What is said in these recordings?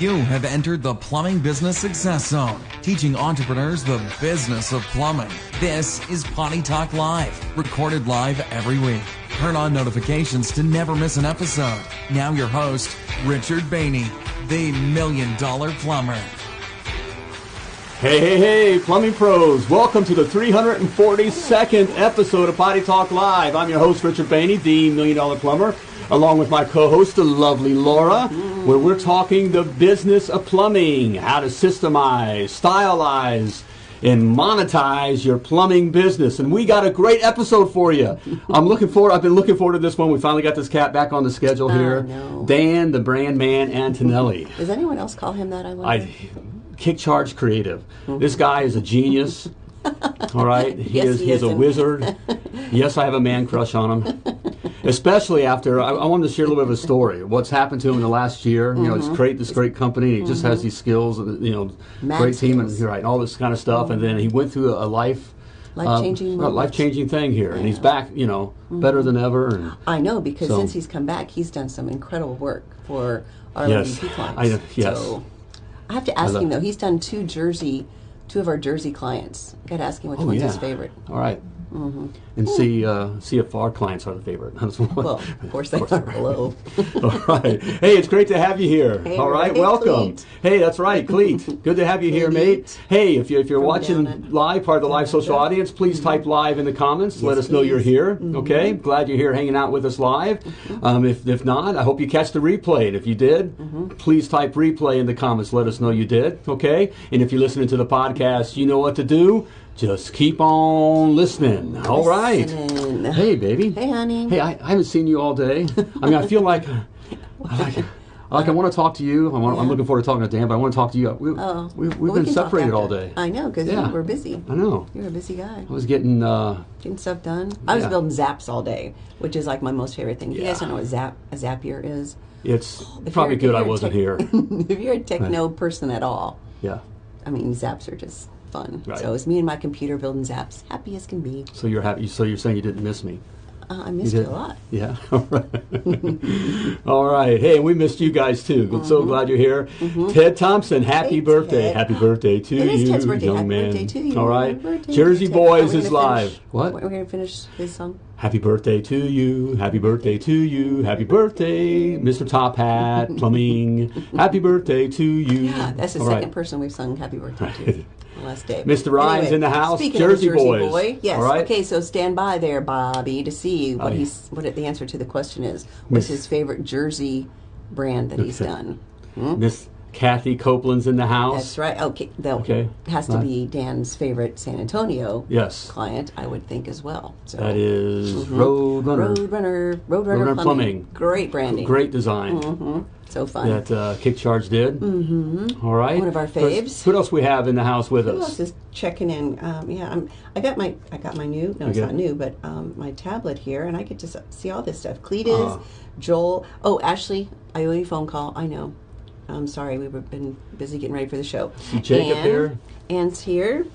You have entered the Plumbing Business Success Zone, teaching entrepreneurs the business of plumbing. This is Potty Talk Live, recorded live every week. Turn on notifications to never miss an episode. Now, your host, Richard Bainey, the Million Dollar Plumber. Hey, hey, hey, plumbing pros. Welcome to the 342nd episode of Potty Talk Live. I'm your host, Richard Bainey, the Million Dollar Plumber, along with my co host, the lovely Laura, where we're talking the business of plumbing, how to systemize, stylize, and monetize your plumbing business. And we got a great episode for you. I'm looking forward, I've been looking forward to this one. We finally got this cat back on the schedule here. no. Dan, the brand man, Antonelli. Does anyone else call him that? I wonder. I kick charge creative. This guy is a genius. All right, he Yes, is. he He is a wizard. yes, I have a man crush on him. Especially after I, I wanted to share a little bit of a story. What's happened to him in the last year? You know, Mm-hmm. it's great. This great company. And he just has mm-hmm. these skills. Uh, you know, Mad great team and skills. right, all this kind of stuff. And then he went through a, um, a life. Life-changing moment. life changing thing here, and he's back. You know, better than mm-hmm. ever. And I know because So- since he's come back, he's done some incredible work for our Yes. LVP clients. I- yes. So I have to ask him though. He's done two Jersey, two of our Jersey clients. Got to ask him which Oh, one's yeah. his favorite. All right. And see uh, see if our clients are the favorite. Well, of course they are below. All right. Hey, it's great to have you here. Hey, All right, everybody. welcome. Hey, that's right, Cleet. Good to have you here, mate. Hey, if, you, if you're From watching live, part of the live social Canada. audience, please type live in the comments. Let Yes, us know you're here. Mm-hmm. Okay, glad you're here hanging out with us live. Um, if, if not, I hope you catch the replay. And if you did, Mm-hmm. please type replay in the comments. Let us know you did. Okay, and if you're listening to the podcast, you know what to do. Just keep on listening. All right. Listening. Hey, baby. Hey, honey. Hey, I, I haven't seen you all day. I mean, I feel like, I like, like I want to talk to you. I want, I'm looking forward to talking to Dan, but I want to talk to you. We, Oh, we, we've well, been talk separated all day. I know because Yeah. were busy. I know. You're a busy guy. I was getting. Uh, Getting stuff done. I was Yeah. building zaps all day, which is like my most favorite thing. You guys don't know what zap a Zapier is. it's If probably good I wasn't here. if you're a techno person at all, Yeah. I mean, zaps are just fun. Right. So it's me and my computer building zaps, happy as can be. So you're happy. So you're saying you didn't miss me? Uh, I missed you, did? a lot. Yeah. All right. All right. Hey, we missed you guys too. Good- So glad you're here. Ted Thompson, happy Mm-hmm. Hey, birthday. Ted. Happy birthday to It you, is Ted's birthday. young Happy man. birthday to you. All right. Jersey. Boys is live. What? We're going to finish his song. Happy birthday to you. Happy birthday to you. Happy birthday, Mr. Top Hat Plumbing. Happy birthday to you. That's the All second right. person we've sung happy birthday to. Last day. Mr. Ryan's in the house, Jersey Jersey Boys. boy, yes. All right. Okay, so stand by there, Bobby, to see what Oh, yeah. he's what the answer to the question is. What's Miss- his favorite Jersey brand that he's Okay. done? Hmm? Miss Kathy Copeland's in the house. That's right. Okay, that Okay. has to be Dan's favorite San Antonio Yes. client, I would think as well. So That is Roadrunner. Roadrunner, Roadrunner, Roadrunner Plumbing. Plumbing. Great branding. Great design So fun. that uh, Kick Charge did. Mm-hmm. All right. One of our faves. Who else we have in the house with Who us? else is checking in? Um, yeah, I'm, I got my I got my new no, it's not new, but um, my tablet here, and I get to see all this stuff. Cletus, Uh. Joel. Oh, Ashley, I owe you a phone call. I know. I'm sorry, we've been busy getting ready for the show. See Jacob Ann, here? Ann's here.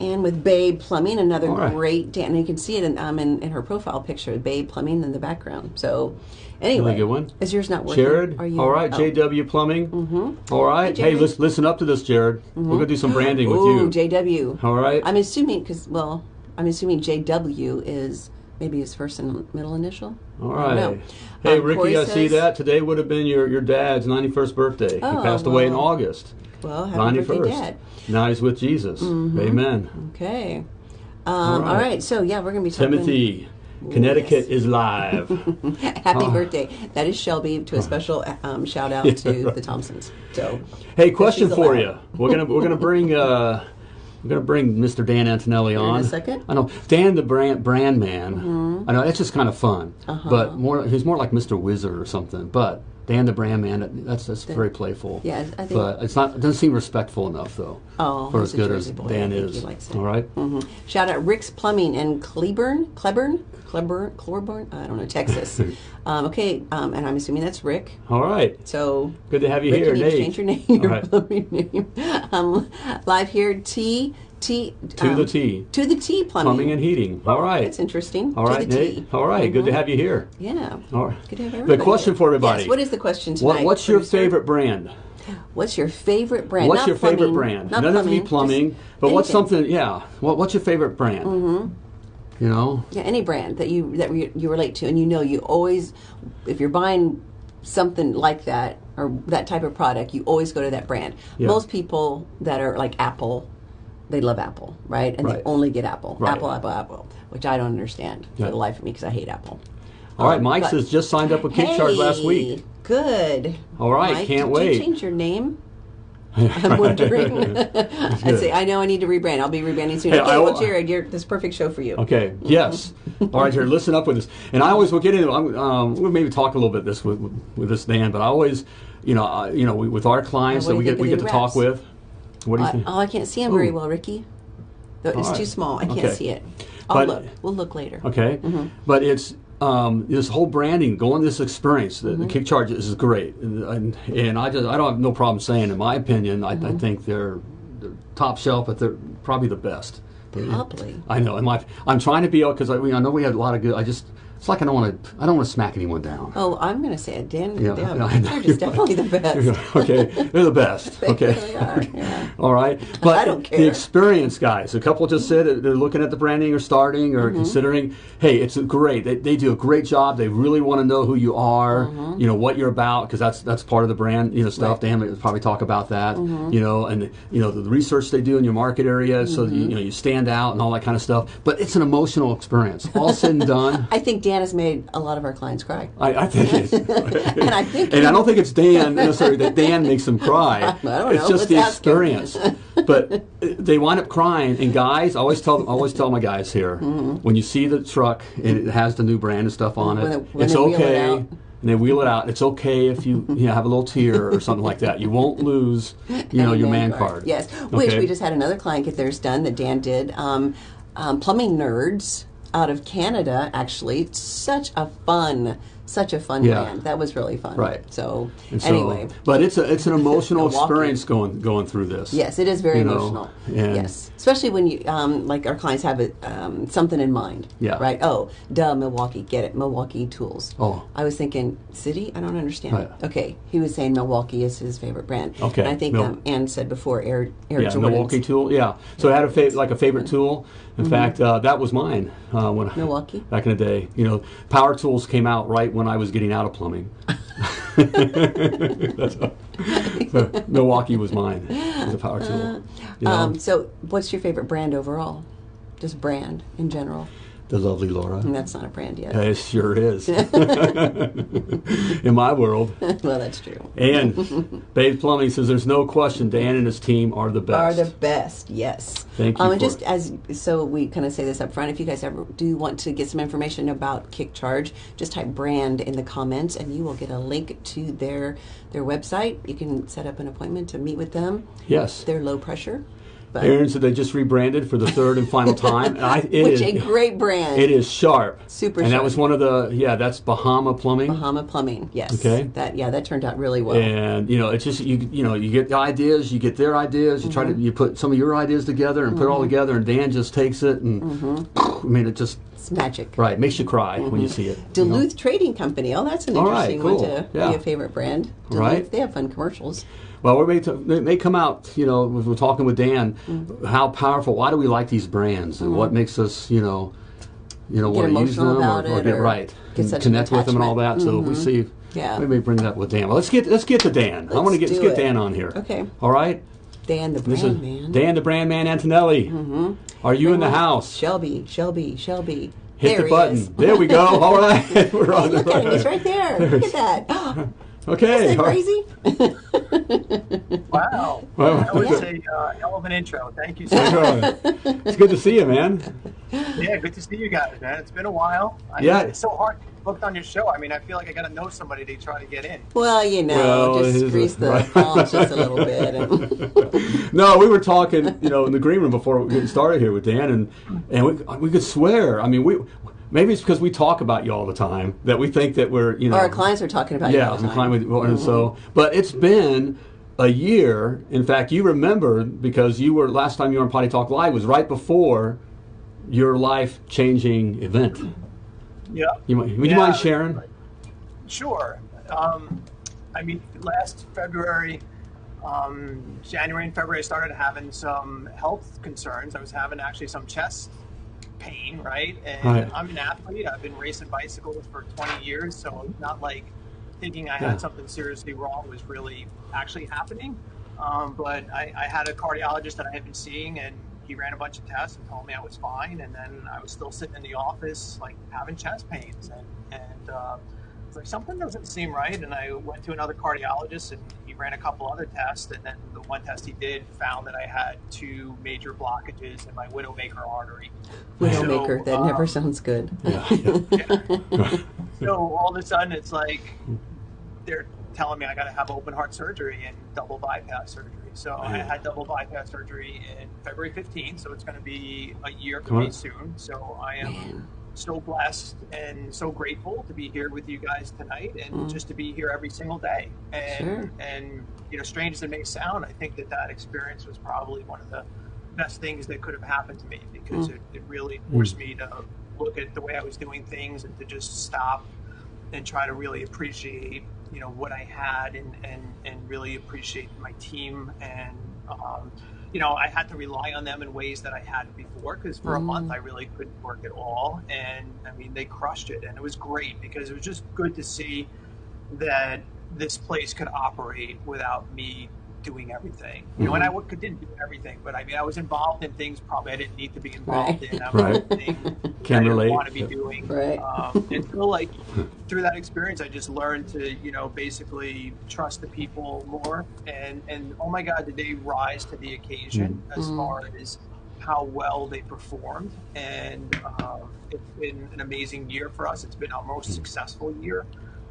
And with Babe Plumbing, another right. great Dan. And you can see it in, um, in, in her profile picture, Babe Plumbing in the background. So, anyway, Really good one. Is yours not working? Jared. Are you? All right. oh. JW Plumbing. Mm-hmm. All right. Hey, Hey, listen, listen up to this, Jared. We're gonna do some branding with Ooh, you. JW. All right. I'm assuming because well, I'm assuming JW is maybe his first and middle initial. All right. Right. know. Hey, Um, Ricky, Corey I see that today would have been your, your dad's 91st birthday. Oh, he passed away in. August. Well, happy birthday, 91st. Dad. Now he's with Jesus. Amen. Okay. Um, all, right. right. So yeah, we're gonna be talking. Timothy, Connecticut Yes. is live. Happy Oh. birthday. That is Shelby. To a special um, shout out to the Thompsons. So. hey, question for you. We're gonna we're gonna bring uh, we're gonna bring Mr. Dan Antonelli on. In a second? Mm-hmm. I know Dan, the brand brand man. I know that's just kind of fun, Uh-huh. but more he's more like Mr. Wizard or something. But Dan, the brand man, that's that's very playful. Yeah, I think- But it's not. It doesn't seem respectful enough though. Oh, for as good as boy. Dan is. he likes it. All right? Mhm. Shout out Rick's Plumbing in Cleburne, Cleburne, Cleburne, Cleburne. I don't know Texas. um, okay, um, and I'm assuming that's Rick. All right. So Good to have you Rick, here, you change your name, your right. plumbing name. Um, live here, T T To um, the T. To the T plumbing. Plumbing and heating. All right. That's interesting. All right, to the Nate. All right. good to have you here. Yeah. All right. Good to have The everybody question here. for everybody. Yes. What is the question What, tonight? what's your favorite brand? What's your favorite brand? What's Not your favorite brand? Not None of plumbing. plumbing, but what's something? Yeah. What, what's your favorite brand? Mm-hmm. You know. Yeah, any brand that you that you, you relate to, and you know you always, if you're buying something like that or that type of product, you always go to that brand. Yeah. Most people that are like Apple, they love Apple, right? And Right. they only get Apple, Right. Apple, Apple, Apple, which I don't understand Yeah. for the life of me because I hate Apple. All right, Um, Mike says just signed up with Kickcharge last week. Good. All right, Mike, can't did wait. you change your name? I'm wondering. I say I know I need to rebrand. I'll be rebranding soon. Hey, okay, I- well, Jared, you're this perfect show for you. Okay. Yes. All right, Jared. Listen up with this. And I always will get into. Um, we'll maybe talk a little bit this with, with this Dan, but I always, you know, uh, you know, we, with our clients that we get we get to talk with. What do you I, think? oh, I can't see him very well, Ricky. It's right. too small. I can't Okay. see it. I'll But- look. We'll look later. Okay, Mm-hmm. but it's um, this whole branding, going this experience. The, Mm-hmm. the kick charge is great, and, and, I just I don't have no problem saying, in my opinion, I, Mm-hmm. I think they're, they're top shelf, but they're probably the best. Probably. I know. And my, I'm trying to be because I, I know we have a lot of good. I just it's like I don't want to I don't want to smack anyone down. Oh, I'm going to say it. Dan, Yeah, Dan know. Jared is definitely the best. okay, they're the best. They okay, really are, yeah. all right. But I don't care. the care. experience guys, a couple just said they're looking at the branding or starting or Mm-hmm. considering. Hey, it's great. They, they do a great job. They really want to know who you are. You know what you're about because that's that's part of the brand. You know stuff. Mm-hmm. Right. Dan will probably talk about that. Mm-hmm. You know, and you know the, the research they do in your market area, so that you, you know you stand out and all that kind of stuff. But it's an emotional experience. All said and done. I think Dan has made a lot of our clients cry. I, I think it's, And I think and I don't think it's Dan necessarily that Dan makes them cry. I it's know. just the experience. but they wind up crying. And guys, I always tell I always tell my guys here when you see the truck and it has the new brand and stuff on it, Mm-hmm. When they- when it's okay. and they wheel it out. It's okay if you you know, have a little tear or something like that. You won't lose you know your man man card. Yes, which we just had another client get theirs done that Dan did. Um, um, Plumbing Nerds out of Canada, actually. It's such a fun, such a fun Yeah. brand. That was really fun. Right. So, so- anyway. but it's a it's an emotional experience going going through this. Yes, it is very You know, emotional. yes, especially when you um, like our clients have it, um, something in mind. Yeah. Right. Oh, duh, Milwaukee. Get it, Milwaukee Tools. Oh. I was thinking city. I don't understand. Right. Okay, he was saying Milwaukee is his favorite brand. Okay, And I think Mil- um, Ann said before Air Air Yeah, Jordans. Milwaukee tool. Yeah, so I had a fa- like a favorite tool. In fact, uh, that was mine uh, when I- Milwaukee? back in the day. You know, power tools came out right when I was getting out of plumbing. That's so Milwaukee was mine. It was a power tool. You know, Um, so, what's your favorite brand overall? Just brand in general. The lovely Laura. And that's not a brand yet. It sure is. in my world. well, that's true. And Babe Plumbing says there's no question Dan and his team are the best. Are the best, yes. Thank you Um, and just it. as so, we kind of say this up front. If you guys ever do want to get some information about Kick Charge, just type brand in the comments, and you will get a link to their their website. You can set up an appointment to meet with them. yes. They're low pressure, but Aaron said they just rebranded for the third and final time. And I, which is- a great brand. It is sharp. Super And that was one of the yeah, that's Bahama Plumbing. Bahama Plumbing. Yes. Okay. That yeah, that turned out really well. And you know, it's just you you know, you get the ideas, you get their ideas, you try to mm-hmm. you put some of your ideas together and put it all mm-hmm. together and Dan just takes it and mm-hmm. I mean it just It's magic. right, makes you cry when you see it. you know. Duluth Trading Company. Oh, that's an All right, interesting cool. one to Yeah. be a favorite brand. Duluth, Right. They have fun commercials. Well, we may, t- they may come out, you know, we we're talking with Dan, Mm-hmm. how powerful, why do we like these brands and what makes us, you know, you know, want to use them emotional or, about or it get or right, get and such an connect with them and all that. attachment. So we see, Yeah. we may bring that with Dan. Well, let's get let's get to Dan. I Let's want to get let's get it. Dan on here. Okay. All right. Dan the brand man. Dan, the brand man Antonelli. Mm-hmm. Are you in the house? Shelby, Shelby, Shelby. Hit there the he button. is. There we go. All right, we're on the Look. He's right there. Look at that. Okay. Isn't that crazy? Wow. Well, That was Yeah. a uh, hell of an intro. Thank you so much. it's good to see you, man. yeah, good to see you guys, man. It's been a while. I Yeah. It's so hard booked on your show. I mean, I feel like I got to know somebody to try to get in. Well, you know, Well, just is grease a- the right. palms just a little bit. No, we were talking, you know, in the green room before we get started here with Dan, and and we, we could swear. I mean, we maybe it's because we talk about you all the time that we think that we're, you know, our clients are talking about you yeah, all the I'm. Mm-hmm. and so, but it's been a year. In fact, you remember because you were last time you were on Potty Talk Live was right before your life changing event. Yeah. You, might- would you mind sharing? Sure. Um, I mean, last February, um, January and February, I started having some health concerns. I was having actually some chest pain, right? And Right. I'm an athlete. I've been racing bicycles for 20 years, so it's not like thinking I Yeah. had something seriously wrong was really actually happening. Um, but I, I had a cardiologist that I had been seeing, and he ran a bunch of tests and told me I was fine. And then I was still sitting in the office, like having chest pains, and and uh, it's like something doesn't seem right. And I went to another cardiologist, and he ran a couple other tests, and then the one test he did found that I had two major blockages in my widowmaker artery. Widowmaker. So, that um, never sounds good. Yeah, yeah. So all of a sudden, it's like they're telling me I got to have open heart surgery and double bypass surgery. So I had double bypass surgery in February 15th. So it's going to be a year for Come me soon. So I am Man. So blessed and so grateful to be here with you guys tonight and Mm. just to be here every single day. And Sure. and you know, strange as it may sound, I think that that experience was probably one of the best things that could have happened to me because Mm. it, it really forced me to look at the way I was doing things and to just stop and try to really appreciate you know what I had and and and really appreciate my team and um, you know I had to rely on them in ways that I hadn't before because for a Mm. month I really couldn't work at all and I mean they crushed it and it was great because it was just good to see that this place could operate without me doing everything. You know, and I Mm-hmm. didn't do everything, but I mean, I was involved in things probably I didn't need to be involved Right. in. I was Right. doing things Can I didn't relate. want to be Yeah. doing. Right. Um, and so, like, through that experience, I just learned to, you know, basically trust the people more. And, and oh my God, did they rise to the occasion as Mm. far as how well they performed. And um, it's been an amazing year for us. It's been our most successful year.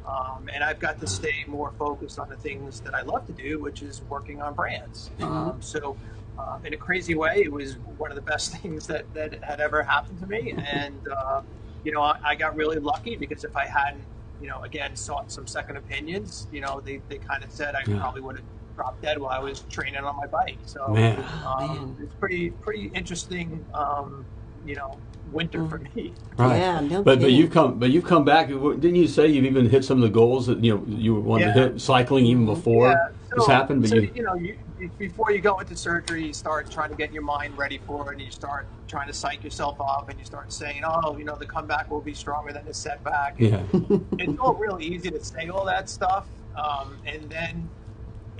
Um, and I've got to stay more focused on the things that I love to do, which is working on brands. Um, so, uh, in a crazy way, it was one of the best things that, that had ever happened to me. And, uh, you know, I, I got really lucky because if I hadn't, you know, again, sought some second opinions, you know, they, they kind of said I Yeah. probably would have dropped dead while I was training on my bike. So, Man. um, Man. it's pretty, pretty interesting, um, you know, winter for me. Right. Yeah, no but but you've come but you've come back. Didn't you say you've even hit some of the goals that you know you wanted to hit cycling even before Yeah, this happened? But so, you, you know, you, you- before you go into surgery, you start trying to get your mind ready for it, and you start trying to psych yourself up, and you start saying, "Oh, you know, the comeback will be stronger than the setback." yeah, it's all really easy to say all that stuff, um, and then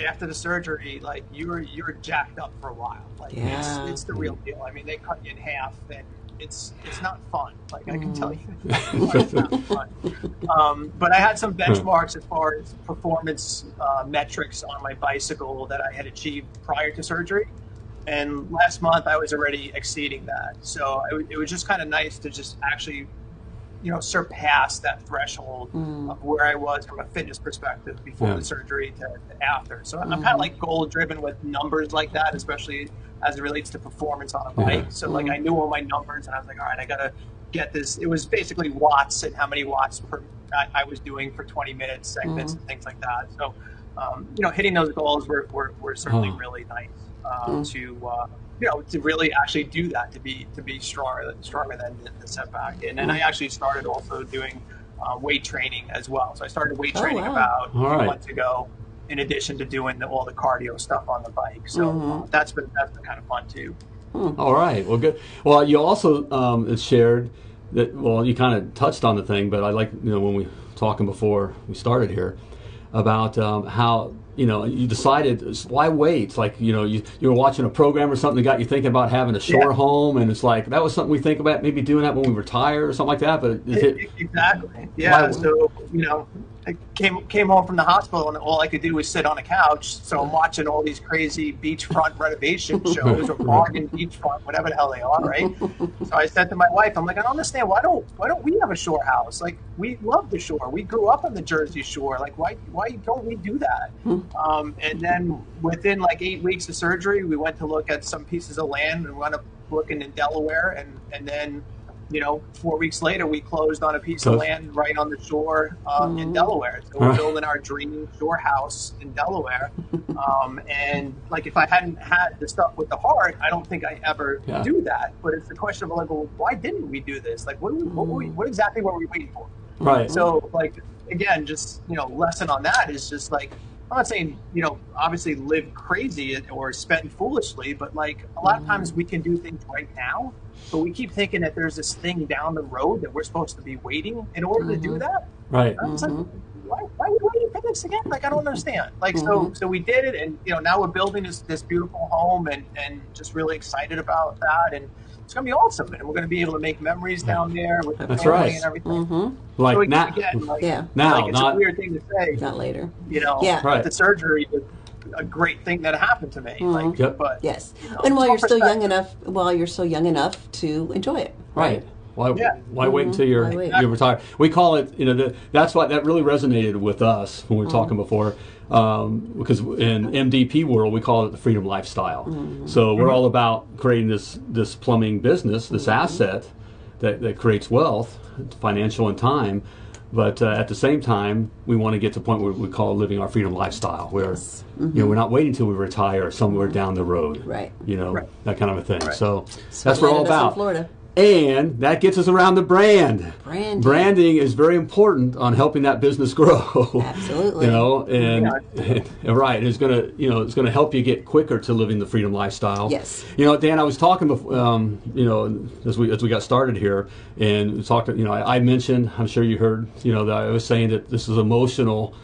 after the surgery, like you're you're jacked up for a while. Like Yeah. it's, it's the real deal. I mean, they cut you in half, and it's it's not fun. Like I can Mm. tell you, it's not fun. Um, but I had some benchmarks as far as performance uh, metrics on my bicycle that I had achieved prior to surgery. And last month I was already exceeding that. So it, it was just kind of nice to just actually, you know, surpass that threshold Mm. of where I was from a fitness perspective before Yeah. the surgery to, to after. So I'm kind of like goal driven with numbers like that, especially as it relates to performance on a Yeah. bike. So like I knew all my numbers and I was like, all right, I got to get this. It was basically watts and how many watts per I, I was doing for 20 minutes segments and things like that. So, um, you know, hitting those goals were, were, were certainly Oh. really nice um, to, uh, you know, to really actually do that, to be, to be stronger, than- stronger than the, the setback. And then I actually started also doing uh, weight training as well. So I started weight Oh, training wow. about a All right. months ago, in addition to doing the, all the cardio stuff on the bike. So uh, that's been, that's been kind of fun too. All right. Well, good. Well, you also um, shared that. Well, you kind of touched on the thing, but I like you know when we were talking before we started here about um, how you know you decided why wait? Like you know you you were watching a program or something that got you thinking about having a shore Yeah. home, and it's like that was something we think about maybe doing that when we retire or something like that. But it, Exactly. Yeah. Why- So you know, I came came home from the hospital and all I could do was sit on a couch. So I'm watching all these crazy beachfront renovation shows or bargain beachfront, whatever the hell they are, right? So I said to my wife, I'm like, I don't understand. Why don't why don't we have a shore house? Like we love the shore. We grew up on the Jersey Shore. Like why why don't we do that? Um, and then within like eight weeks of surgery, we went to look at some pieces of land and we wound up looking in Delaware, and and then you know, four weeks later, we closed on a piece of land right on the shore um, in Delaware. So we're building our dream shore house in Delaware. Um, and like, if I hadn't had the stuff with the heart, I don't think I ever Yeah. do that. But it's the question of like, well, why didn't we do this? Like, what, we, what, were we, what exactly were we waiting for? Right. So, like, again, just, you know, lesson on that is just like, I'm not saying, you know, obviously live crazy or spend foolishly, but like a lot of times we can do things right now, but we keep thinking that there's this thing down the road that we're supposed to be waiting in order to do mm-hmm. that. right. I was like, mm-hmm. why, why are we waiting for this again? Like, I don't understand. Like, so, mm-hmm. so we did it, and you know, now we're building this this beautiful home, and and just really excited about that, and it's gonna be awesome, and we're gonna be able to make memories down there with the That's family right. and everything. Mm-hmm. Like so again, now, again, like, Yeah. Now, like, it's not- a weird thing to say, Not later. you know, Yeah. Right. the surgery was a great thing that happened to me. Like, mm-hmm. Yep. but Yes. you know, and while you're still young enough, while you're still young enough to enjoy it. Right. Why, Yeah. why wait until mm-hmm. you're, Why wait? you retire? We call it, you know, the, that's why that really resonated with us when we were talking mm-hmm. before. Um, because in MDP world, we call it the freedom lifestyle. So we're all about creating this, this plumbing business, this asset that, that creates wealth, financial and time. But uh, at the same time, we want to get to the point where we call living our freedom lifestyle, where you know we're not waiting until we retire somewhere down the road, Right. You know Right. that kind of a thing. Right. So, So that's what we're all about. Florida. And that gets us around the brand. Branding. Branding is very important on helping that business grow. Absolutely. you know, and Yeah. right, it's gonna you know it's gonna help you get quicker to living the freedom lifestyle. Yes. You know, Dan, I was talking before, um, you know, as we as we got started here, and we talked. You know, I, I mentioned. I'm sure you heard. You know, that I was saying that this is emotional.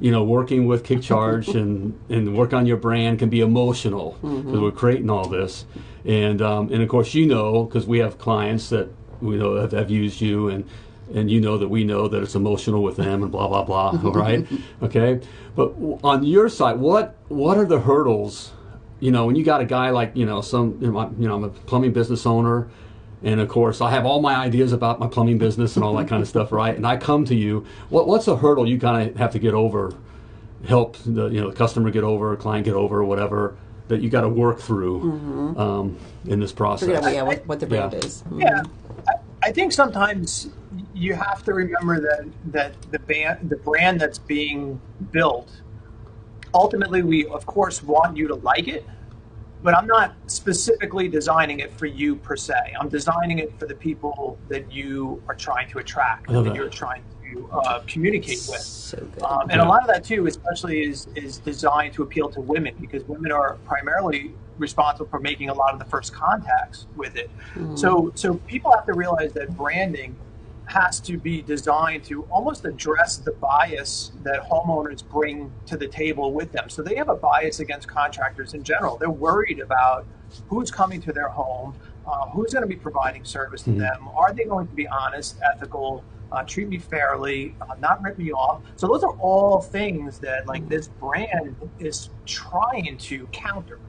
You know, working with Kick Charge and and work on your brand can be emotional because we're creating all this, and um, and of course you know because we have clients that we know have, have used you and. And you know that we know that it's emotional with them and blah blah blah. All right, okay. But on your side, what what are the hurdles you know, when you got a guy like, you know, some, you know, I'm, you know, I'm a plumbing business owner, and of course, I have all my ideas about my plumbing business and all that kind of stuff, right? And I come to you. What, what's a hurdle you kind of have to get over, help the, you know, the customer get over, client get over, whatever that you got to work through um, in this process? Figure out yeah, what, what the brand Yeah. is. Mhm. Yeah, I, I think sometimes you have to remember that that the band, the brand that's being built, ultimately, we of course want you to like it, but I'm not specifically designing it for you per se. I'm designing it for the people that you are trying to attract, that that. you're trying to uh, communicate with. So. Um, and Yeah. a lot of that too, especially, is is designed to appeal to women because women are primarily responsible for making a lot of the first contacts with it. So so people have to realize that branding has to be designed to almost address the bias that homeowners bring to the table with them. So they have a bias against contractors in general. They're worried about who's coming to their home, uh, who's going to be providing service to them. Are they going to be honest, ethical, uh, treat me fairly, uh, not rip me off? So those are all things that like this brand is trying to counter.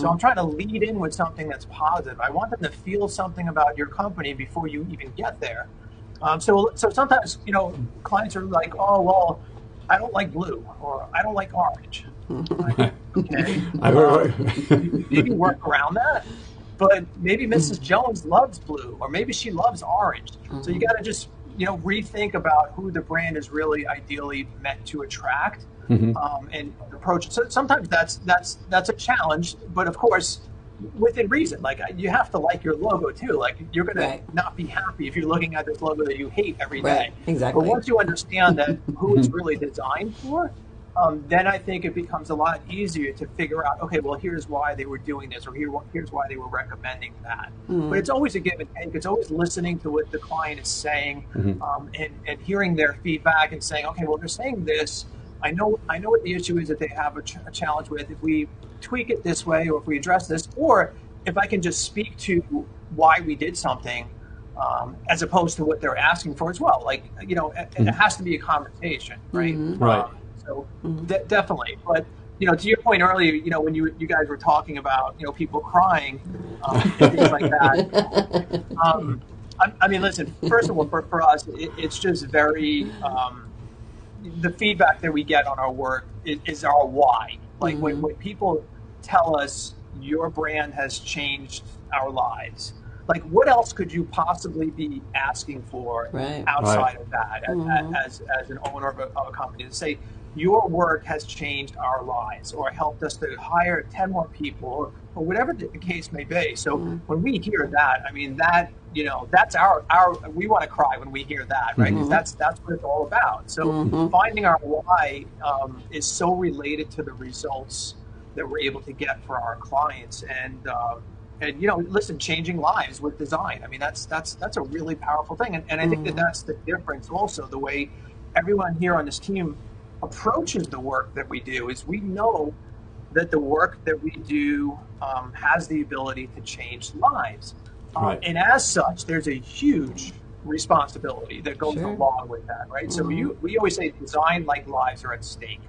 So I'm trying to lead in with something that's positive. I want them to feel something about your company before you even get there. Um, so, so sometimes you know clients are like, "Oh, well, I don't like blue," or "I don't like orange." Like, okay, I heard, you can work around that, but maybe Mrs. Jones loves blue, or maybe she loves orange. So you got to just you know rethink about who the brand is really ideally meant to attract, um, and approach. So sometimes that's that's that's a challenge, but of course. Within reason, like you have to like your logo too. Like you're gonna Right. not be happy if you're looking at this logo that you hate every day. Right, exactly. But once you understand that who it's really designed for, um, then I think it becomes a lot easier to figure out. Okay, well, here's why they were doing this, or here, here's why they were recommending that. Mm-hmm. But it's always a give and take. It's always listening to what the client is saying um, and, and hearing their feedback and saying, okay, well, they're saying this. I know, I know what the issue is that they have a, ch- a challenge with. If we tweak it this way, or if we address this, or if I can just speak to why we did something, um, as opposed to what they're asking for as well. Like, you know, it, it has to be a conversation, right? Right. Um, so de- definitely, but you know, to your point earlier, you know, when you you guys were talking about you know people crying um, and things like that. Um, I, I mean, listen. First of all, for, for us, it, it's just very um, the feedback that we get on our work is, is our why. Like when, when people tell us your brand has changed our lives, like what else could you possibly be asking for Right. outside Right. of that as, Mhm. as, as an owner of a, of a company to say your work has changed our lives or helped us to hire 10 more people or, or whatever the case may be. So when we hear that i mean that you know that's our our we want to cry when we hear that right? 'Cause that's that's what it's all about. So finding our why um, is so related to the results that we're able to get for our clients and um, and you know listen changing lives with design. I mean that's that's that's a really powerful thing. And, and i think that that's the difference also the way everyone here on this team approaches the work that we do is we know that the work that we do um, has the ability to change lives. Um, Right. and as such there's a huge responsibility that goes Sure. along with that right? So you, we always say design like lives are at stake.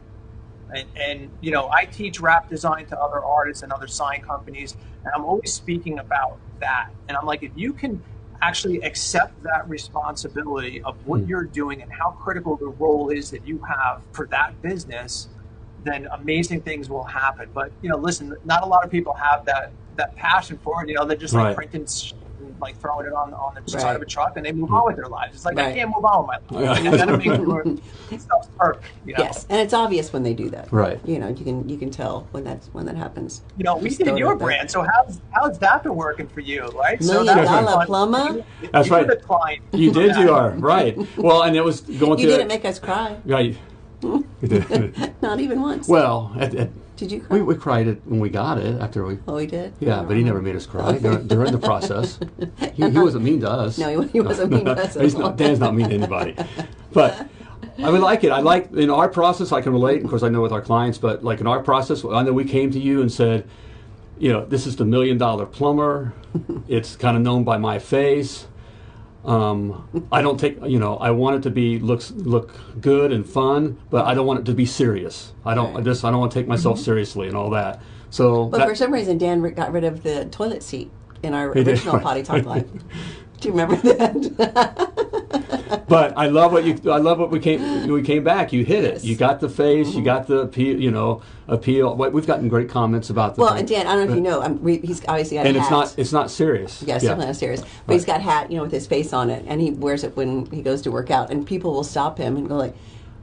And, and you know i teach wrap design to other artists and other sign companies and i'm always speaking about that. And i'm like if you can actually accept that responsibility of what hmm. you're doing and how critical the role is that you have for that business then amazing things will happen. But you know listen not a lot of people have that that passion for it. You know they're just like printing like throwing it on on the Right. side of a truck and they move on mm. with their lives it's like i can't move on with my life you gotta make sure stuff's perfect you know? Yes, and it's obvious when they do that. Right. You know, you can you can tell when that's when that happens. You know, we Just did your out there. brand. So how's how's that been working for you, right? Million that was dollar plumber? That's you right. The client. You did, Yeah. you are right. Well, and it was going You through. didn't make us cry, Right. You did. not even once. well, at, at, Did you cry? we, we cried it when we got it after we. oh, we did. Yeah, but he never made us cry during, during the process. He, he wasn't mean to us. No, he, he wasn't mean to us He's not, Dan's not mean to anybody. But I would like it. I like in our process. I can relate. Of course, I know with our clients, but like in our process, I know we came to you and said, you know, this is the million dollar plumber. it's kind of known by my face. Um, I don't take, you know, I want it to be looks look good and fun, but I don't want it to be serious. I don't Right. just I don't want to take myself seriously and all that. So, But that- for some reason, Dan got rid of the toilet seat in our He did, original right. Potty Talk Live. Do you remember that? But I love what you. I love what we came. We came back. You hit it. You got the face. You got the appeal. You know, appeal. What- We've gotten great comments about the. well, thing. and Dan, I don't know if you know, um, we, he's obviously got and a it's hat. not. It's not serious. Yes, yeah. definitely not serious. But he's got hat, you know, with his face on it, and he wears it when he goes to work out. And people will stop him and go like,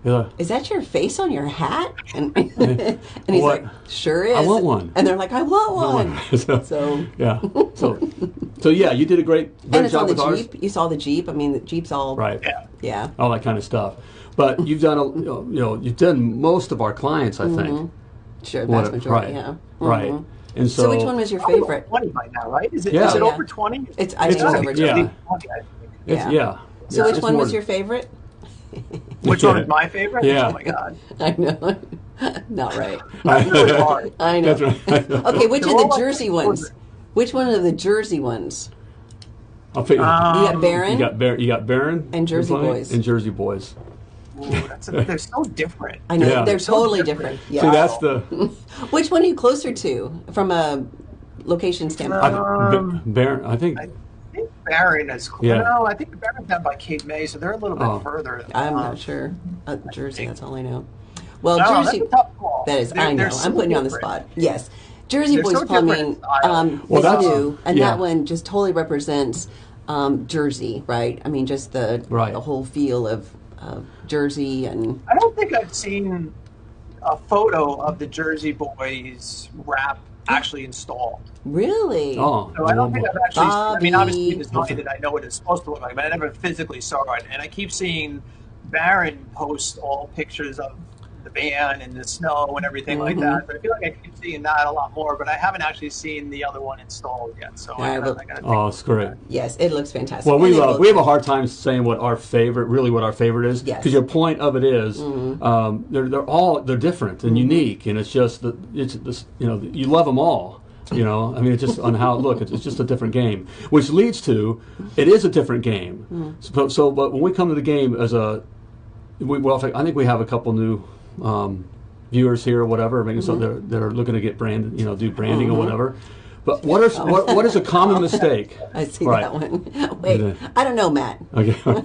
Yeah. "Is that your face on your hat?" And, and he's What? like, "Sure is." I want one. And they're like, "I want one." so, So, yeah. So, so yeah, you did a great, great and it's job on the with ours. Jeep. You saw the Jeep. I mean, the Jeep's all Right. Yeah. Yeah. All that kind of stuff. But you've done a, you know, you know, you've done most of our clients, I think. Sure, What- vast majority. right. Yeah. Right. Mhm. And so, So, which one was your favorite? Twenty by now, right? Is it? Yeah. is it Yeah. over twenty? It's I It's think it's over- over. yeah. 20. 20, I think. it's, yeah. yeah. So Yeah, which it's one was your favorite? Which one is my favorite? Yeah. Oh my god. I know. Not right. That's really hard. I know. That's right. Okay, which They're of the all like Jersey ones? Which one of the Jersey ones? I'll pick, You Um, got Baron. you got Bar- you got Baron And Jersey you're playing? Boys. and Jersey Boys. Ooh, that's a, they're so different. I know Yeah. they're So totally different. different. Yeah. See, that's the Which one are you closer to from a location standpoint? I, Um, Baron. I think I think Barron is. Yeah. No, I think Barron's down by Cape May, so they're a little bit Oh. further. I'm Um, not sure. Uh, Jersey, that's all I know. Well, No, Jersey. that's a tough call. That is, They're- I know. they're I'm so putting you on the spot. Yes. Jersey They're Boys so Plumbing, um, Well, they that's- do, and yeah. that one just totally represents um, Jersey, right? I mean, just the Right. the whole feel of uh, Jersey and I don't think I've seen a photo of the Jersey Boys wrap actually installed. really. oh, So I don't think I've actually. I mean, obviously, Bobby. designed it. I know what it's supposed to look like, but I never physically saw it. And I keep seeing Baron post all pictures of the van and the snow and everything like Mhm. that. But I feel like I keep seeing that a lot more. But I haven't actually seen the other one installed yet. So Yeah, gotta, but- I gotta oh, it's great. Yes, it looks fantastic. Well, we they love. both- We have a hard time saying what our favorite, really, what our favorite is. Yes. Because your point of it is, Mm-hmm. um, they're they're all they're different and unique, and it's just that it's this. You know, you love them all. You know, I mean, it's just on how it look. It's, it's just a different game, which leads to it is a different game. Mm-hmm. So, so, but when we come to the game as a, we, well, I think we have a couple new. Um, viewers here or whatever, maybe so Mm-hmm. they're they're looking to get brand, you know, do branding or whatever. But what is what, what is a common mistake? I see Right. that one. Wait, Yeah. I don't know, Matt. Okay. All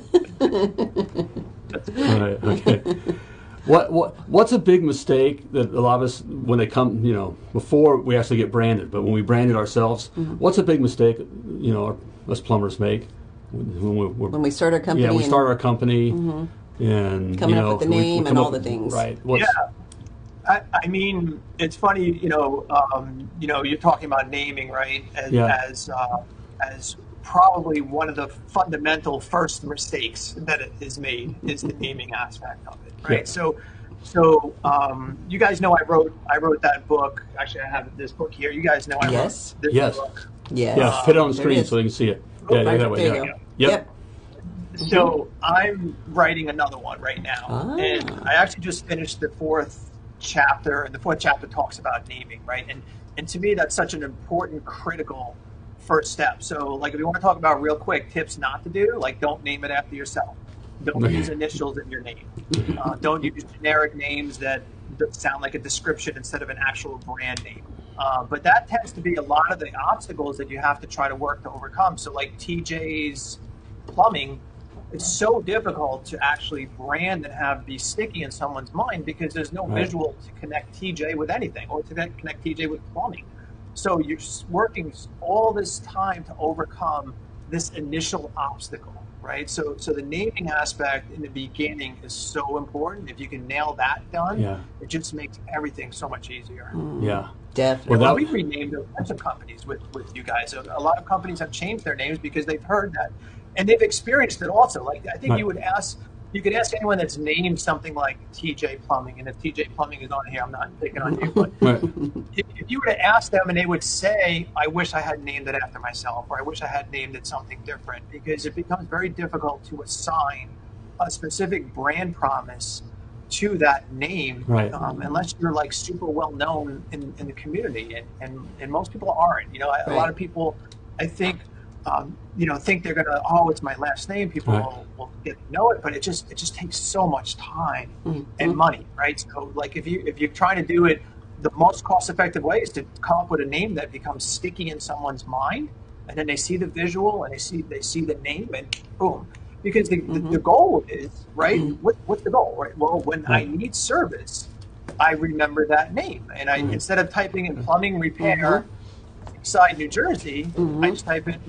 right. Okay. What what what's a big mistake that a lot of us when they come you know before we actually get branded, but when we branded ourselves, Mm-hmm. what's a big mistake you know us plumbers make when we we're, When we start our company, yeah we start our company and Coming you up with the we- we name and all up the things. right what's, Yeah. I, I mean, it's funny, you know, um, you know, you're talking about naming, right? As, Yeah. as, uh, as probably one of the fundamental first mistakes that it is made is the naming aspect of it, right? Yeah. So, so um, you guys know I wrote I wrote that book. Actually, I have this book here. You guys know I Yes. wrote this Yes. book. yes. yeah fit it on the screen so they can see it Oh, yeah, yeah right, that way there yeah you go. Yep. Yep. So I'm writing another one right now, Ah. and I actually just finished the fourth chapter, and the fourth chapter talks about naming, right? And and to me, that's such an important, critical first step. So, like, if you want to talk about real quick tips not to do, like, don't name it after yourself. Don't use initials in your name. Uh, don't use generic names that, that sound like a description instead of an actual brand name. Uh, but that tends to be a lot of the obstacles that you have to try to work to overcome. So, like TJ's plumbing, it's so difficult to actually brand and have be sticky in someone's mind because there's no Right. visual to connect TJ with anything or to connect connect TJ with plumbing. So you're working all this time to overcome this initial obstacle, right? So, so the naming aspect in the beginning is so important. If you can nail that done, Yeah. it just makes everything so much easier. Hmm. yeah Definitely. Well, that- we renamed a bunch of companies with, with you guys. A, a lot of companies have changed their names because they've heard that, and they've experienced it also. Like I think Right. you would ask, you could ask anyone that's named something like TJ Plumbing, and if TJ Plumbing is on here, I'm not picking on you, but right if, if you were to ask them and they would say, I wish I had named it after myself, or I wish I had named it something different, because it becomes very difficult to assign a specific brand promise to that name, Right. um, unless you're like super well known in, in the community. And, and, and most people aren't. You know, I- a Right. lot of people, I think, um, you know, think they're gonna, oh, it's my last name. People Right. will, will get to know it, but it just it just takes so much time Mhm. and money, right? So, like, if you if you're trying to do it, the most cost effective way is to come up with a name that becomes sticky in someone's mind, and then they see the visual and they see they see the name and boom. Because the, the, mm-hmm. the goal is right. Mm-hmm. What, what's the goal? Right. Well, when I need service, I remember that name, and I mm-hmm. instead of typing in plumbing repair, side New Jersey, I just type in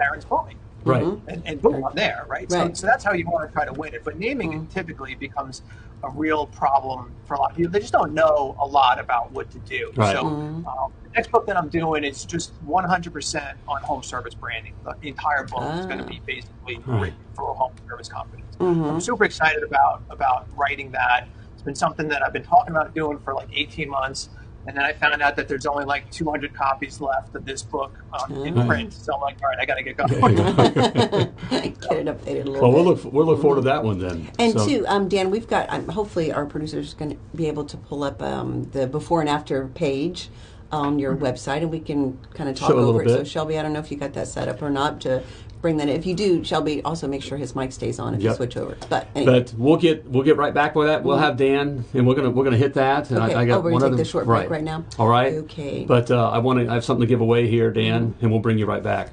Barron's Plumbing right mm-hmm. and, and boom, I'm there, right? So, Right. so that's how you want to try to win it. But naming mm-hmm. typically becomes a real problem for a lot of people. They just don't know a lot about what to do. Right. So mm-hmm. um, the next book that I'm doing is just 100% on home service branding. The entire book is going to be ah. basically Right. written for home service companies. I'm super excited about about writing that. It's been something that I've been talking about doing for like 18 months. And then I found out that there's only like 200 copies left of this book um, in Right. print. So I'm like, all right, I got to get going. Get it updated a little well bit. we'll look we'll look forward to that one then And So- two, um, Dan, we've got. Um, hopefully, our producer's going to be able to pull up um, the before and after page on your website, and we can kind of talk Show over it. So. Shelby, I don't know if you got that set up or not to bring that. in. If you do, Shelby, also make sure his mic stays on if you switch over. But anyway, But we'll get we'll get right back with that. We'll have Dan, and we're gonna we're gonna hit that. And Okay. I, I got Oh, we're gonna one take the short break right now? All right. Okay. But uh, I want to I have something to give away here, Dan, Mm-hmm. and we'll bring you right back.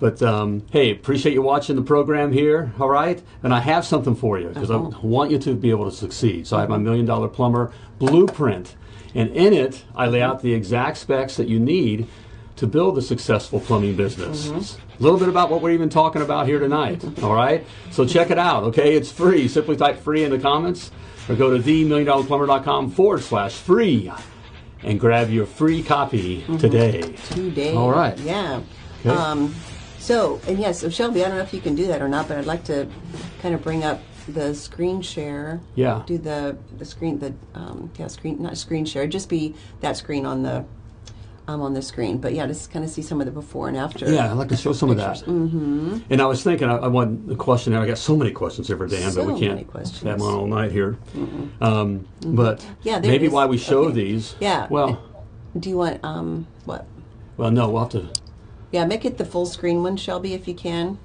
But um, hey, appreciate you watching the program here. All right, and I have something for you because Uh-huh. I want you to be able to succeed. So I have my million dollar plumber blueprint, and in it I lay out the exact specs that you need to build a successful plumbing business. Mm-hmm. A little bit about what we're even talking about here tonight. All right, so check it out. Okay, it's free. Simply type free in the comments or go to themilliondollarplumber.com forward slash free and grab your free copy today. today. All right. Yeah. Okay. Um, so, and yes, so Shelby, I don't know if you can do that or not, but I'd like to kind of bring up the screen share. Yeah. Do the the screen the um, yeah screen not screen share just be that screen on the um, on the screen. But yeah, just kind of see some of the before and after. Yeah, I'd like to show some of that. Mm-hmm. And I was thinking, I, I want the question. I got so many questions here for Dan, So but we can't many questions. have them on all night here. Um, But Yeah, maybe it is. why we show Okay. these. Yeah. Well, Do you want um what? well, no, we'll have to. Yeah, make it the full screen one, Shelby, if you can.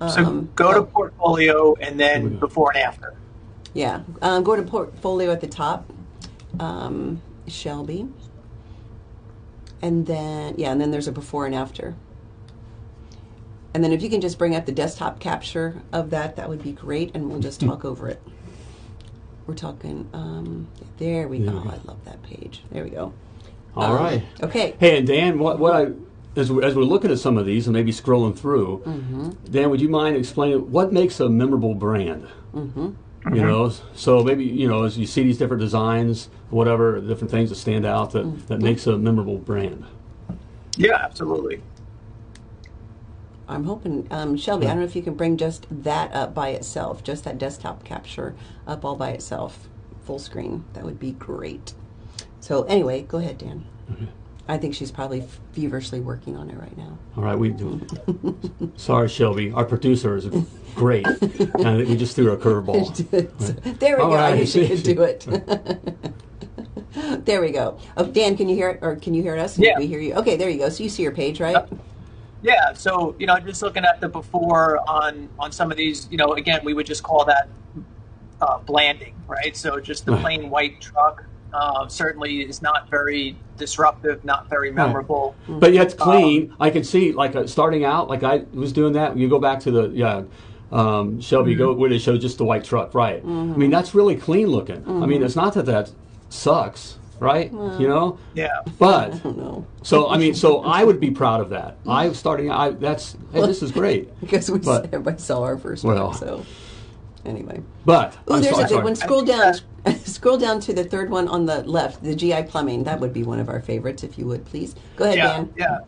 So Um, go to oh. portfolio and then before and after. Yeah, um, go to portfolio at the top, um, Shelby, and then yeah, and then there's a before and after. And then if you can just bring up the desktop capture of that, that would be great, and we'll just talk over it. We're talking. Um, there we go. I love that page. There we go. All Um, right. Okay. Hey, and Dan, what, what I as, as we're looking at some of these and maybe scrolling through, Mm-hmm. Dan, would you mind explaining what makes a memorable brand? Mm-hmm. You know, so maybe you know as you see these different designs, whatever different things that stand out that, Mm-hmm. that makes a memorable brand. Yeah, absolutely. I'm hoping, um, Shelby. I don't know if you can bring just that up by itself, just that desktop capture up all by itself, full screen. That would be great. So anyway, go ahead, Dan. Mm-hmm. I think she's probably feverishly working on it right now. All right, we do. Sorry, Shelby. Our producer is great, and we just threw a curveball. there we All go. I right. knew she could do it. there we go. Oh, Dan, can you hear it, or can you hear us? Yeah. we hear you. Okay, there you go. So you see your page, right? Yeah, so you know, I'm just looking at the before on on some of these, you know, again, we would just call that uh, blanding, right? So just the plain white truck uh, certainly is not very disruptive, not very memorable. But yet clean. I can see like uh, starting out, like I was doing that. You go back to the yeah, um, Shelby, you go where they show just the white truck, right? I mean that's really clean looking. I mean it's not that that sucks, right? You know, Yeah, but No, so I mean so I would be proud of that. I starting I that's hey, this is great. because we But- everybody saw our first Well. one. So anyway. But Oh, I'm there's sorry, a good one. Scroll down. scroll down to the third one on the left, the GI plumbing. That would be one of our favorites, if you would please. Go ahead, yeah, Dan. yeah,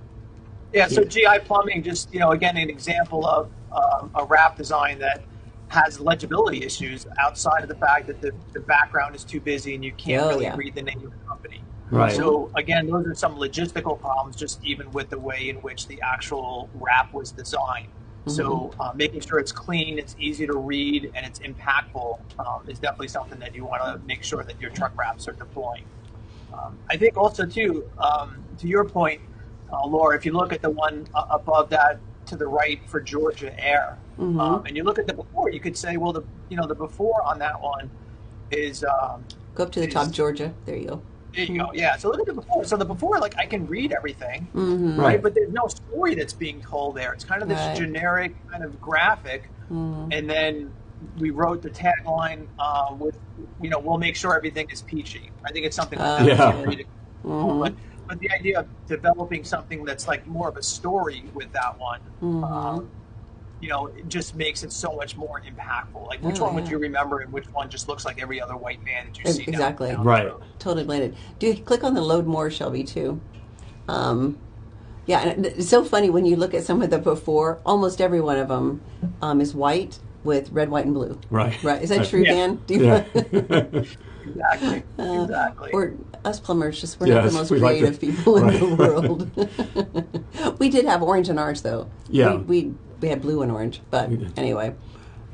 yeah. So GI plumbing, just you know, again, an example of um, a wrap design that has legibility issues outside of the fact that the, the background is too busy and you can't Oh, really yeah. read the name of the company. Right. So again, those are some logistical problems, just even with the way in which the actual wrap was designed. So uh, making sure it's clean, it's easy to read, and it's impactful um, is definitely something that you want to make sure that your truck wraps are deploying. Um, I think also too, um, to your point, uh, Laura, if you look at the one uh, above that to the right for Georgia Air, um, and you look at the before, you could say, well, the you know the before on that one is um, Go up to the top, Georgia. There you go. There you go, yeah. So look at the before. So the before, like I can read everything, Mm-hmm. Right. right? But there's no story that's being told there. It's kind of this Right. generic kind of graphic, and then we wrote the tagline uh, with, you know, we'll make sure everything is peachy. I think it's something like that. Yeah. You can't read. But, but the idea of developing something that's like more of a story with that one, um, you know, it just makes it so much more impactful. Like, which Oh, one would you remember, and which one just looks like every other white man that you E- see? exactly. Right. Totally blended. Do you click on the load more, Shelby, too? Um, yeah, and it's so funny when you look at some of the before. Almost every one of them um, is white with red, white, and blue. Right. Right. Is that true, Yeah. Dan? Do you Yeah. Exactly. exactly. Or us plumbers, just we're not the most we like creative to- people in the world. we did have orange in ours, though. Yeah. We, we, we had blue and orange, but anyway.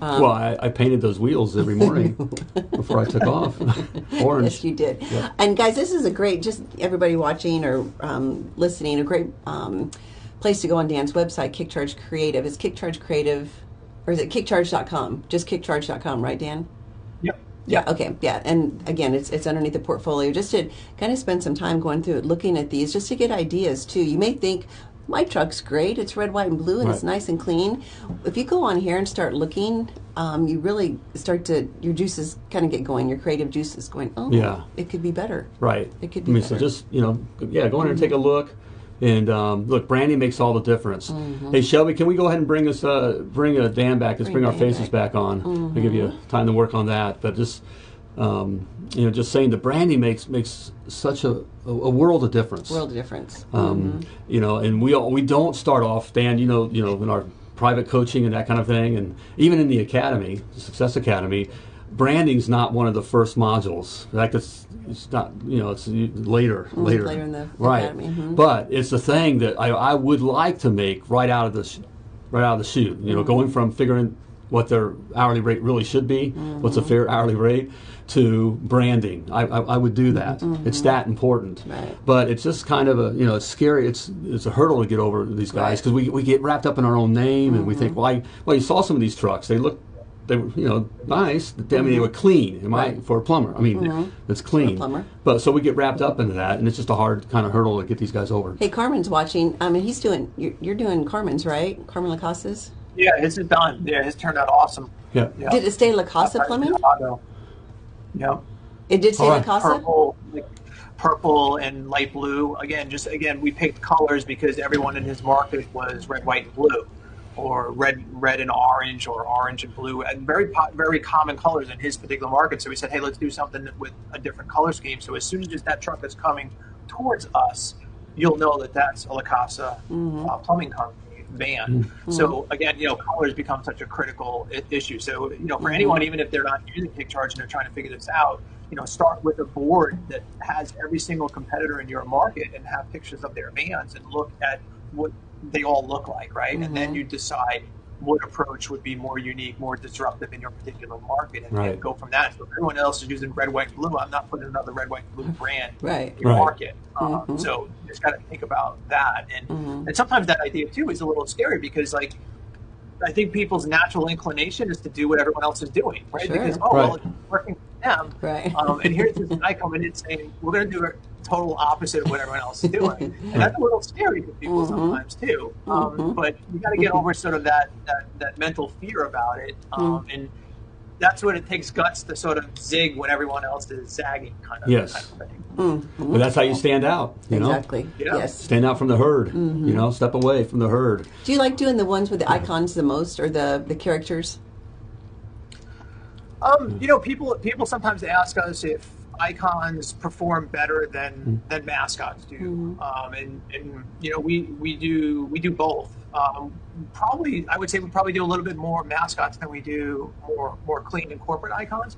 Um, well, I, I painted those wheels every morning before I took off. Orange. Yes, you did. Yeah. And guys, this is a great, just everybody watching or um, listening, a great um, place to go on Dan's website, Kickcharge Creative. Is Kickcharge Creative, or is it kickcharge.com? Just kickcharge.com, right, Dan? Yep. Yeah. Okay. Yeah. And again, it's it's underneath the portfolio. Just to kind of spend some time going through it, looking at these, just to get ideas too. You may think my truck's great. It's red, white, and blue, and it's nice and clean. If you go on here and start looking, um, you really start to your juices kind of get going. Your creative juices going. Oh, Yeah. It could be better. Right. It could I be mean, so just you know, yeah, go in there and take a look. And um, look, branding makes all the difference. Hey, Shelby, can we go ahead and bring us, uh, bring uh, Dan back? Let's Bring bring, our Dan faces back. back, on. I'll give you time to work on that. But just, um, you know, just saying the branding makes makes such a, a, a world of difference. World of difference. Um, You know, and we all, we don't start off, Dan. You know, you know, in our private coaching and that kind of thing, and even in the academy, the Success Academy, branding's not one of the first modules. Like it's, it's not, you know, it's later, later, later in the right. academy, mhm. But it's the thing that I, I would like to make right out of the, right out of the chute. You know, Mm-hmm. going from figuring what their hourly rate really should be, what's a Mm-hmm. fair hourly rate, to branding. I, I, I would do that. It's that important. Mm-hmm. Right. But it's just kind of a you know it's scary. It's it's a hurdle to get over these guys because we, we get wrapped up in our own name and we think Mm-hmm. well I, well you saw some of these trucks they look they were you know nice I mean they were clean am I Mm-hmm. For a plumber I mean it's clean plumber. but so we get wrapped up into that and it's just a hard kind of hurdle to get these guys over. Hey, Carmen's watching. I mean, he's doing. You're, you're doing Carmen's, right? Carmen Lacasta's. Yeah, his is done. Yeah, his turned out awesome. Yeah. Yeah. Did it stay La Casa Right in Plumbing? Chicago. Yep. It did stay All right. La Casa. purple, like purple and light blue. Again, just again, we picked colors because everyone in his market was red, white, and blue, or red, red and orange, or orange and blue, and very very common colors in his particular market. So we said, hey, let's do something with a different color scheme. So as soon as that truck is coming towards us, you'll know that that's a La Casa uh, plumbing company van. Mm-hmm. So again, you know, colors become such a critical I- issue. So you know, for mm-hmm. anyone, even if they're not using Kick Charge and they're trying to figure this out, you know, start with a board that has every single competitor in your market and have pictures of their vans and look at what they all look like, right? And then mm-hmm. you decide what approach would be more unique, more disruptive in your particular market, and, Right. go from that. So if everyone else is using red, white, and blue, I'm not putting another red, white, blue brand Right. in your Right. market. Um, so you just got to think about that, and and sometimes that idea too is a little scary because like. I think people's natural inclination is to do what everyone else is doing, right? Sure. Because oh well, it's working for them, Right. Um, and here's this guy coming in saying we're going to do a total opposite of what everyone else is doing, and that's a little scary for people sometimes too. Um, But you got to get over sort of that, that that mental fear about it, um, and that's what it takes guts to sort of zig when everyone else is zagging, kind of. Yes. kind of thing. But that's how you stand out. You know, Exactly. Yeah. Yes. stand out from the herd. You know, step away from the herd. Do you like doing the ones with the icons the most, or the the characters? Um, you know, people people sometimes ask us if icons perform better than than mascots do, um, and and you know we we do we do both. Um, probably, I would say we probably do a little bit more mascots than we do more more clean and corporate icons.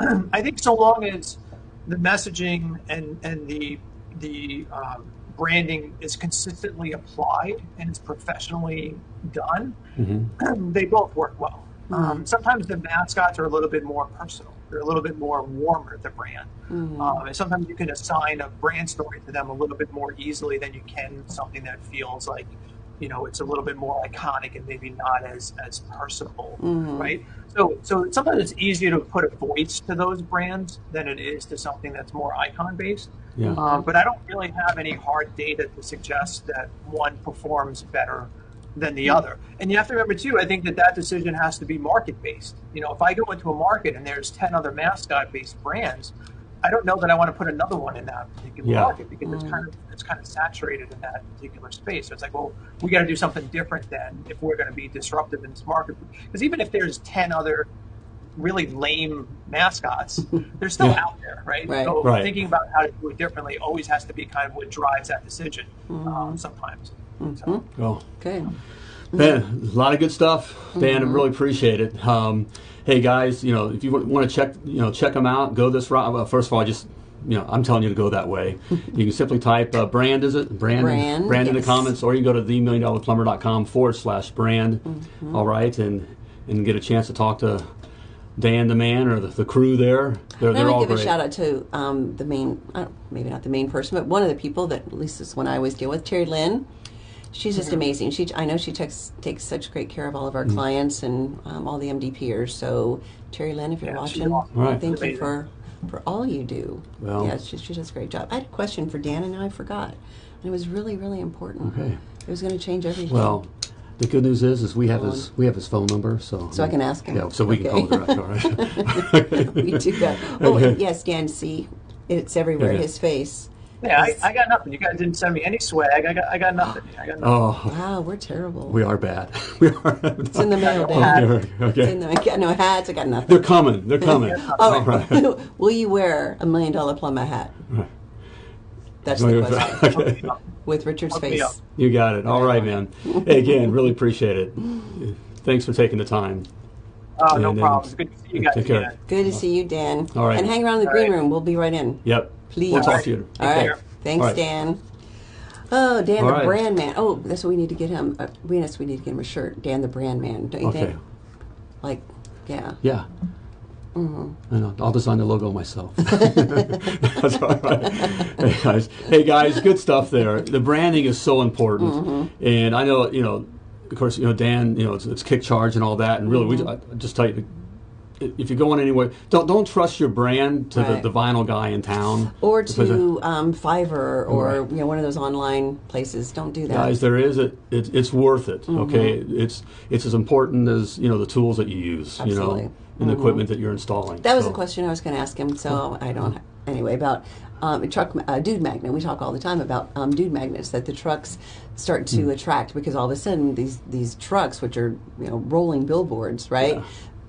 I think so long as the messaging and and the the um, branding is consistently applied and it's professionally done, they both work well. Um, sometimes the mascots are a little bit more personal. They're a little bit more warmer, the brand. Um, and sometimes you can assign a brand story to them a little bit more easily than you can something that feels like, you know, it's a little bit more iconic and maybe not as as personable, right? So, so sometimes it's easier to put a voice to those brands than it is to something that's more icon based. Yeah. Um, but I don't really have any hard data to suggest that one performs better than the other. And you have to remember too. I think that that decision has to be market based. You know, if I go into a market and there's ten other mascot based brands, I don't know that I want to put another one in that particular Yeah. market because it's kind of it's kind of saturated in that particular space. So it's like, well, we got to do something different then if we're going to be disruptive in this market. Because even if there's ten other really lame mascots, they're still Yeah. out there, right? Right. So Right. thinking about how to do it differently always has to be kind of what drives that decision. Um, sometimes. So, Well, Good. Man, a lot of good stuff, Dan. I really appreciate it. Um, hey guys, you know if you want to check, you know, check them out. Go this route. Well, first of all, just you know, I'm telling you to go that way. you can simply type uh, brand. Is it brand? Brand, brand in the comments, or you can go to themilliondollarplumber.com forward slash brand. Mm-hmm. All right, and and get a chance to talk to Dan, the man, or the, the crew there. They're, And they're want all give great. a shout out to um, the main, uh, maybe not the main person, but one of the people that at least is one I always deal with, Terry Lynn. She's just amazing. She, I know she takes takes such great care of all of our clients and um, all the MDPers. So Terry Lynn, if you're Yeah, watching, awesome. Right. thank you for for all you do. Well- yeah, she, she does a great job. I had a question for Dan, and now I forgot. And it was really, really important. Okay. It was going to change everything. Well, the good news is, is we have his we have his phone number, so So I can ask him. Yeah, so we can Okay. call him direct. All right. we do that. Oh, yes, Dan. See, it's everywhere. Okay. His face. Yeah, I, I got nothing. You guys didn't send me any swag. I got, I got nothing. I got nothing. Oh, Wow, we're terrible. we are bad. we are. it's in the mail, Dan. Okay. It's in the, I got no hats. I got nothing. They're coming. They're coming. Oh, All right. Will you wear a million dollar plumber hat? That's the question. Okay. With Richard's Hook face. You got it. All right, man. Hey, again, really appreciate it. Thanks for taking the time. Oh, no And then- problem. Good to see you guys Take care. again. Good to see you, Dan. All right. And hang around in the All green right. room. We'll be right in. Yep. Please. We'll talk to you. All right. care. Thanks, All right. Dan. Oh, Dan All the right. brand man. Oh, that's what we need to get him. Uh, we yes, we need to get him a shirt. Dan the brand man. Don't you Okay. think? Like, yeah. Yeah. Mm-hmm. I know. I'll design the logo myself. That's all right. Hey guys, hey guys, good stuff there. The branding is so important, Mm-hmm. and I know you know, of course, you know Dan, you know it's, it's kick charge and all that, and really, we Mm-hmm. I just tell you. If you're going anywhere, don't don't trust your brand to Right. the, the vinyl guy in town. Or to um, Fiverr or Right. you know one of those online places. Don't do that. guys there is it, it it's worth it Mm-hmm. okay it's it's as important as you know the tools that you use Absolutely. you know in the equipment that you're installing. Mm-hmm. That was So- a question I was going to ask him, so I don't. Anyway, about um, truck uh, dude magnet. We talk all the time about um, dude magnets that the trucks start to Hmm. attract because all of a sudden these these trucks, which are you know rolling billboards, right? Yeah.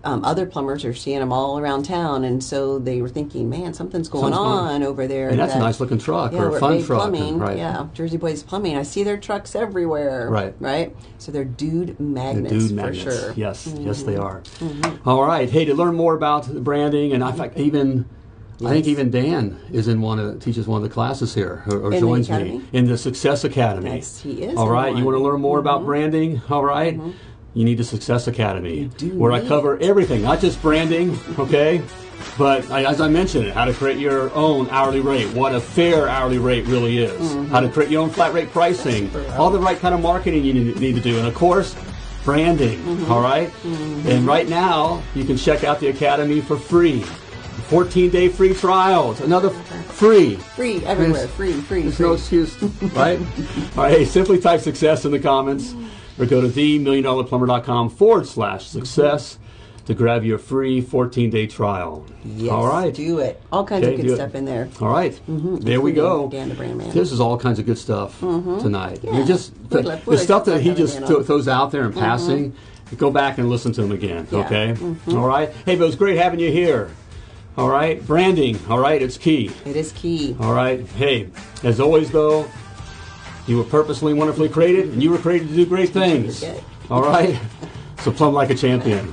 Um, other plumbers are seeing them all around town, and so they were thinking, "Man, something's going Something's going on over there." And that's a nice looking truck yeah, or a fun truck. and- Plumbing, right. yeah, Jersey Boys Plumbing. I see their trucks everywhere. Right. right. So they're dude magnets dude for magnets. sure. Mm-hmm. Yes, yes, they are. All right. Hey, to learn more about the branding, and in fact, even I think even Dan is in one of teaches one of the classes here, or, or joins me in the Success Academy. Yes, he is All right. You. Mm-hmm. want to learn more about branding? All right? You need the Success Academy, do where I cover it. everything, not just branding. Okay. But I, as I mentioned, how to create your own hourly rate, what a fair hourly rate really is, Mm-hmm. how to create your own flat rate pricing, all the right kind of marketing you need, need to do, and of course, branding. Mm-hmm. all right? And right now, you can check out the Academy for free. 14 day free trials, another free. Free everywhere. There's- free, free, There's free. no excuse, right? All right, hey, simply type success in the comments or go to themilliondollarplumber.com forward slash success to grab your free 14 day trial. Yes, All right. do it. All kinds Okay, of good it. stuff in there. All right. Mm-hmm. There we go. Dan the Brand Man. This is all kinds of good stuff mm-hmm. tonight. Yeah. You just the, the stuff that he just th- throws out there in mm-hmm. passing. Go back and listen to him again. Yeah. Okay. All right. Hey, but it was great having you here. All right. Branding. All right. It's key. It is key. All right. Hey, as always, though, you were purposely, wonderfully created, and you were created to do great things. All right. So plumb like a champion.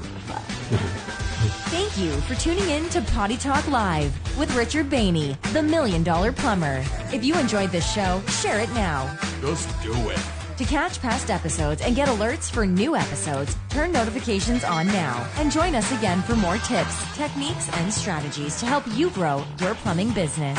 Thank you for tuning in to Potty Talk Live with Richard Bainey, the Million Dollar Plumber. If you enjoyed this show, share it now. Just do it. To catch past episodes and get alerts for new episodes, turn notifications on now and join us again for more tips, techniques, and strategies to help you grow your plumbing business.